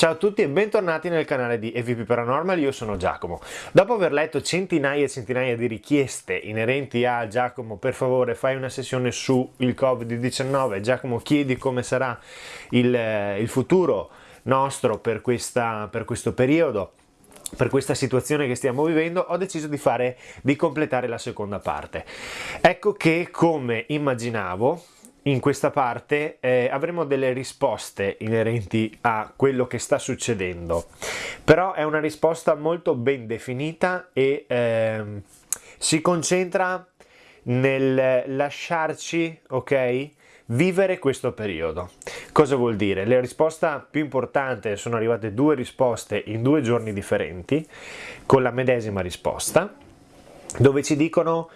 Ciao a tutti e bentornati nel canale di EVP Paranormal, io sono Giacomo. Dopo aver letto centinaia e centinaia di richieste inerenti a Giacomo, per favore fai una sessione sul Covid-19, Giacomo chiedi come sarà il, il futuro nostro per, questa, per questo periodo, per questa situazione che stiamo vivendo. Ho deciso di fare di completare la seconda parte. Ecco che come immaginavo in questa parte eh, avremo delle risposte inerenti a quello che sta succedendo. Però è una risposta molto ben definita e eh, si concentra nel lasciarci ok vivere questo periodo. Cosa vuol dire? La risposta più importante sono arrivate due risposte in due giorni differenti con la medesima risposta dove ci dicono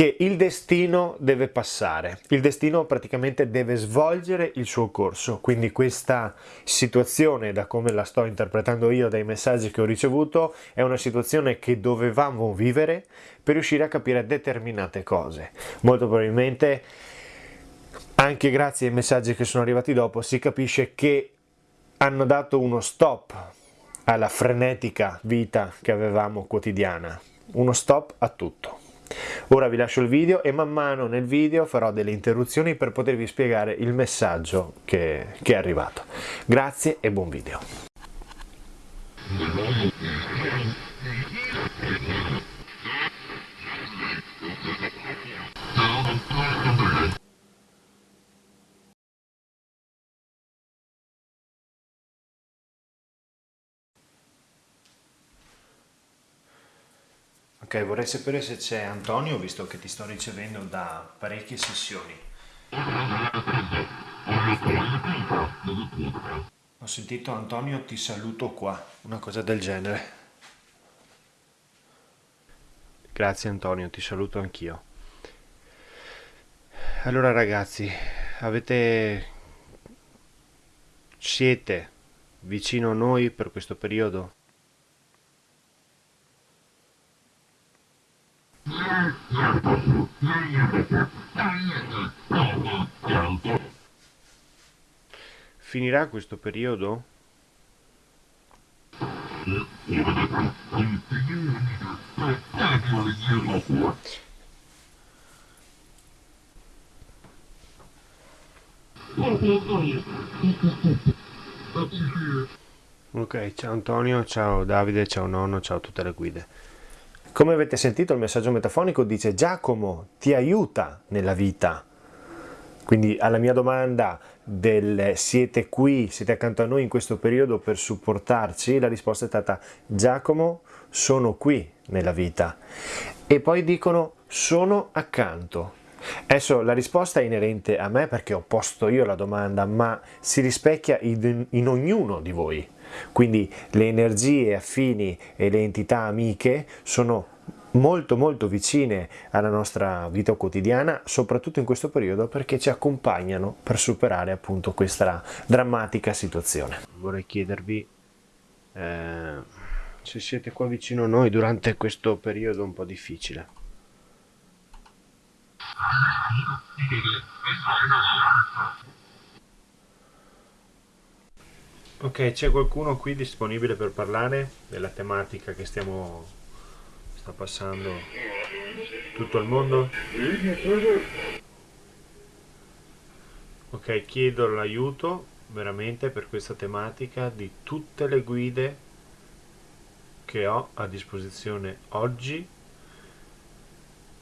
che il destino deve passare, il destino praticamente deve svolgere il suo corso, quindi questa situazione, da come la sto interpretando io dai messaggi che ho ricevuto, è una situazione che dovevamo vivere per riuscire a capire determinate cose. Molto probabilmente, anche grazie ai messaggi che sono arrivati dopo, si capisce che hanno dato uno stop alla frenetica vita che avevamo quotidiana, uno stop a tutto. Ora vi lascio il video e man mano nel video farò delle interruzioni per potervi spiegare il messaggio che, che è arrivato. Grazie e buon video. Ok, vorrei sapere se c'è Antonio, visto che ti sto ricevendo da parecchie sessioni. Ho sentito Antonio ti saluto qua, una cosa del genere. Grazie Antonio, ti saluto anch'io. Allora ragazzi, avete... siete vicino a noi per questo periodo? Finirà questo periodo? Ok, ciao Antonio, ciao Davide, ciao nonno, ciao a tutte le guide. Come avete sentito il messaggio metafonico dice Giacomo ti aiuta nella vita. Quindi alla mia domanda del siete qui, siete accanto a noi in questo periodo per supportarci, la risposta è stata Giacomo sono qui nella vita. E poi dicono sono accanto. Adesso la risposta è inerente a me perché ho posto io la domanda, ma si rispecchia in, in ognuno di voi. Quindi le energie affini e le entità amiche sono molto molto vicine alla nostra vita quotidiana soprattutto in questo periodo perché ci accompagnano per superare appunto questa drammatica situazione vorrei chiedervi eh, se siete qua vicino a noi durante questo periodo un po' difficile Ok, c'è qualcuno qui disponibile per parlare della tematica che stiamo sta passando tutto il mondo? Ok, chiedo l'aiuto veramente per questa tematica di tutte le guide che ho a disposizione oggi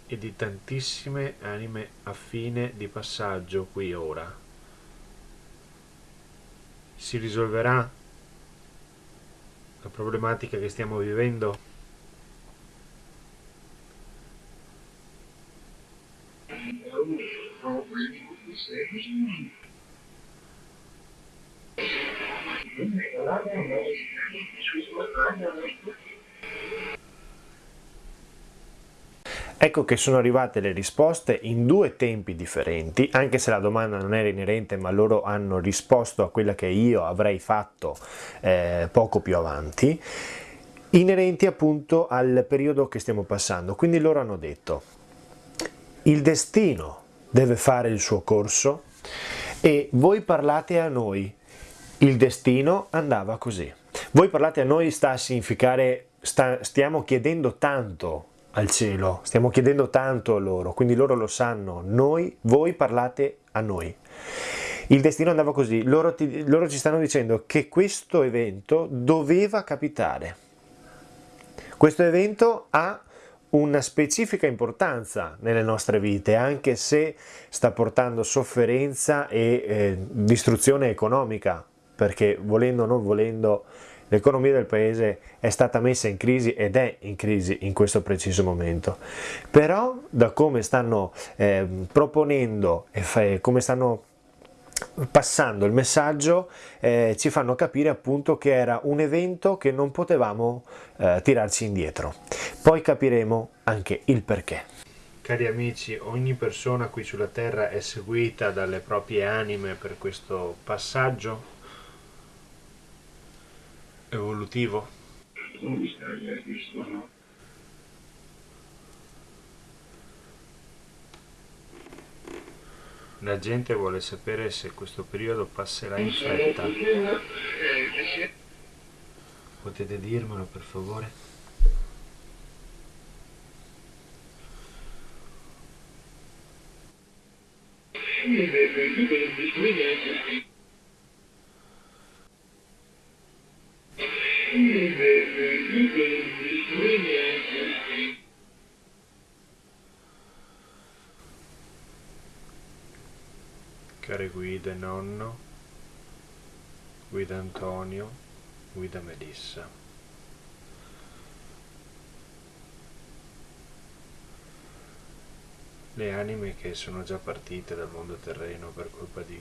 e di tantissime anime affine di passaggio qui ora si risolverà la problematica che stiamo vivendo? Ecco che sono arrivate le risposte in due tempi differenti, anche se la domanda non era inerente, ma loro hanno risposto a quella che io avrei fatto eh, poco più avanti, inerenti appunto al periodo che stiamo passando. Quindi loro hanno detto, il destino deve fare il suo corso e voi parlate a noi Il destino andava così. Voi parlate a noi sta a significare sta, stiamo chiedendo tanto al cielo, stiamo chiedendo tanto a loro, quindi loro lo sanno, noi, voi parlate a noi. Il destino andava così, loro, ti, loro ci stanno dicendo che questo evento doveva capitare. Questo evento ha una specifica importanza nelle nostre vite, anche se sta portando sofferenza e eh, distruzione economica, perché volendo o non volendo l'economia del paese è stata messa in crisi ed è in crisi in questo preciso momento. Però da come stanno eh, proponendo e come stanno passando il messaggio eh, ci fanno capire appunto che era un evento che non potevamo eh, tirarci indietro. Poi capiremo anche il perché. Cari amici, ogni persona qui sulla terra è seguita dalle proprie anime per questo passaggio evolutivo. La gente vuole sapere se questo periodo passerà in fretta. Potete dirmelo per favore? Care guida nonno, guida Antonio, guida Melissa. Le anime che sono già partite dal mondo terreno per colpa di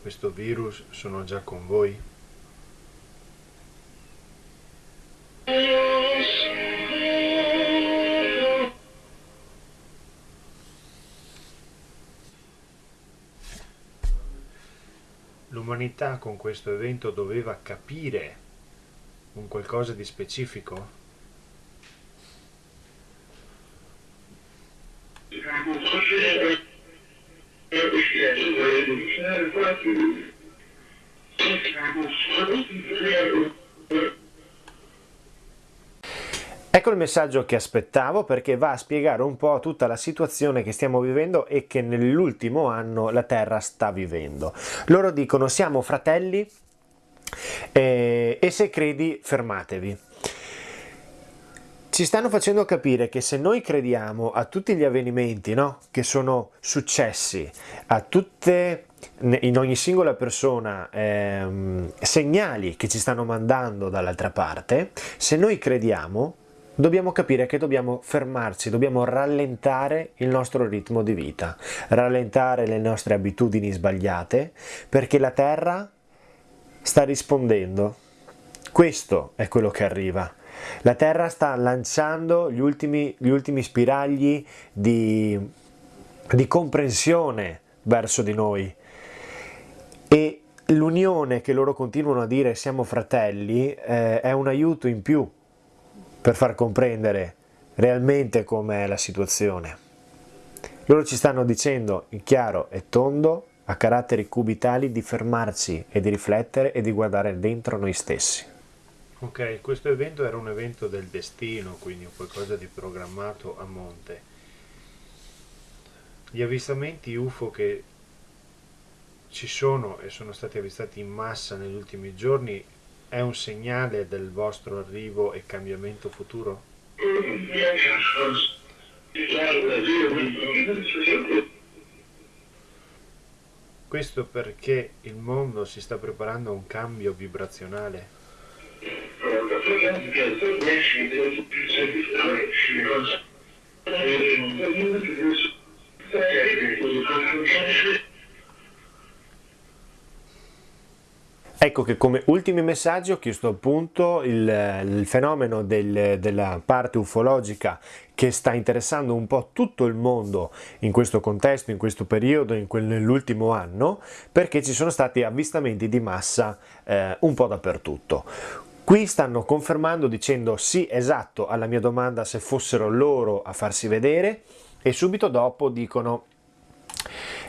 questo virus sono già con voi? L'umanità con questo evento doveva capire un qualcosa di specifico? Ecco il messaggio che aspettavo perché va a spiegare un po' tutta la situazione che stiamo vivendo e che nell'ultimo anno la Terra sta vivendo. Loro dicono siamo fratelli eh, e se credi fermatevi. Ci stanno facendo capire che se noi crediamo a tutti gli avvenimenti no, che sono successi, a tutte in ogni singola persona ehm, segnali che ci stanno mandando dall'altra parte, se noi crediamo dobbiamo capire che dobbiamo fermarci, dobbiamo rallentare il nostro ritmo di vita, rallentare le nostre abitudini sbagliate, perché la Terra sta rispondendo. Questo è quello che arriva. La Terra sta lanciando gli ultimi, gli ultimi spiragli di, di comprensione verso di noi e l'unione che loro continuano a dire siamo fratelli eh, è un aiuto in più per far comprendere realmente com'è la situazione. Loro ci stanno dicendo in chiaro e tondo, a caratteri cubitali, di fermarci e di riflettere e di guardare dentro noi stessi. Ok, questo evento era un evento del destino, quindi qualcosa di programmato a monte. Gli avvistamenti UFO che ci sono e sono stati avvistati in massa negli ultimi giorni è un segnale del vostro arrivo e cambiamento futuro? Questo perché il mondo si sta preparando a un cambio vibrazionale. Ecco che come ultimi messaggi ho chiesto appunto il, il fenomeno del, della parte ufologica che sta interessando un po' tutto il mondo in questo contesto, in questo periodo, nell'ultimo anno, perché ci sono stati avvistamenti di massa eh, un po' dappertutto. Qui stanno confermando dicendo sì esatto alla mia domanda se fossero loro a farsi vedere e subito dopo dicono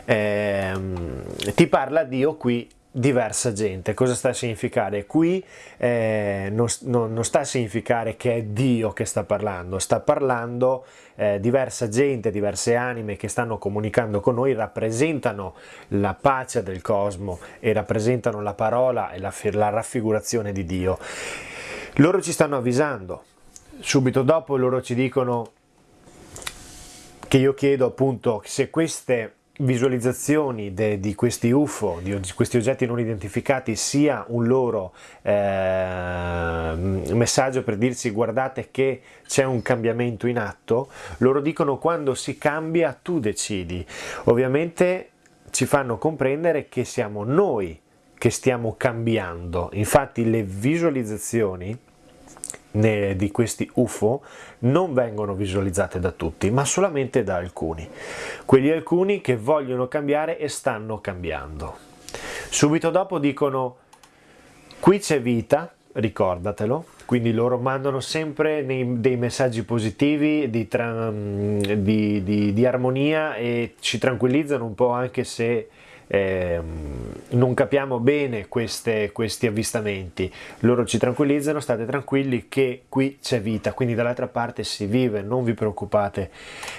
ehm, ti parla Dio qui diversa gente. Cosa sta a significare? Qui eh, non, non, non, sta a significare che è Dio che sta parlando, sta parlando eh, diversa gente, diverse anime che stanno comunicando con noi, rappresentano la pace del cosmo e rappresentano la parola e la, la raffigurazione di Dio. Loro ci stanno avvisando, subito dopo loro ci dicono che io chiedo appunto se queste visualizzazioni de, di questi UFO, di, di, questi oggetti non identificati, sia un loro eh, messaggio per dirsi guardate che c'è un cambiamento in atto, loro dicono quando si cambia tu decidi. Ovviamente ci fanno comprendere che siamo noi che stiamo cambiando. Infatti le visualizzazioni di questi UFO non vengono visualizzate da tutti, ma solamente da alcuni. Quegli alcuni che vogliono cambiare e stanno cambiando. Subito dopo dicono qui c'è vita, ricordatelo, quindi loro mandano sempre dei messaggi positivi di, di, di, di armonia e ci tranquillizzano un po' anche se eh, non capiamo bene queste, questi avvistamenti, loro ci tranquillizzano, state tranquilli che qui c'è vita, quindi dall'altra parte si vive, non vi preoccupate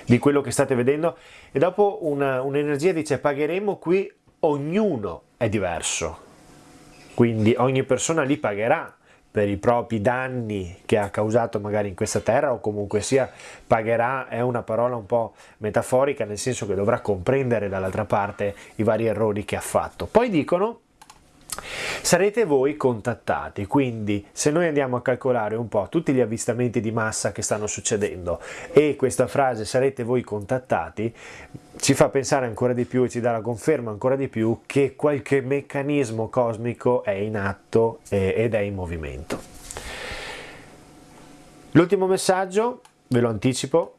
di quello che state vedendo. E dopo un'energia un dice pagheremo qui, ognuno è diverso, quindi ogni persona li pagherà per i propri danni che ha causato magari in questa terra o comunque sia pagherà è una parola un po' metaforica nel senso che dovrà comprendere dall'altra parte i vari errori che ha fatto. Poi dicono sarete voi contattati, quindi se noi andiamo a calcolare un po' tutti gli avvistamenti di massa che stanno succedendo e questa frase sarete voi contattati, ci fa pensare ancora di più e ci dà la conferma ancora di più che qualche meccanismo cosmico è in atto ed è in movimento. L'ultimo messaggio, ve lo anticipo,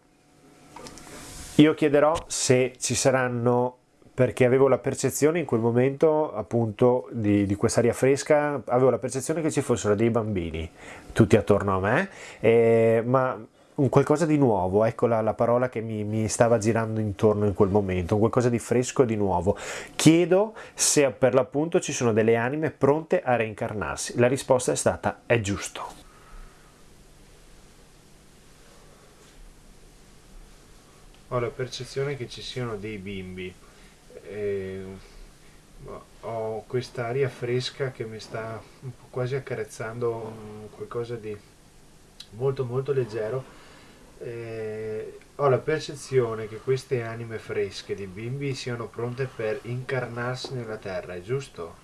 io chiederò se ci saranno perché avevo la percezione in quel momento appunto di, di quest'aria fresca, avevo la percezione che ci fossero dei bambini tutti attorno a me, eh, ma un qualcosa di nuovo, ecco la, la parola che mi, mi, stava girando intorno in quel momento, un qualcosa di fresco e di nuovo. Chiedo se per l'appunto ci sono delle anime pronte a reincarnarsi. La risposta è stata è giusto. Ho la percezione che ci siano dei bimbi e ho questa aria fresca che mi sta quasi accarezzando qualcosa di molto molto leggero eh, ho la percezione che queste anime fresche di bimbi siano pronte per incarnarsi nella terra, è giusto?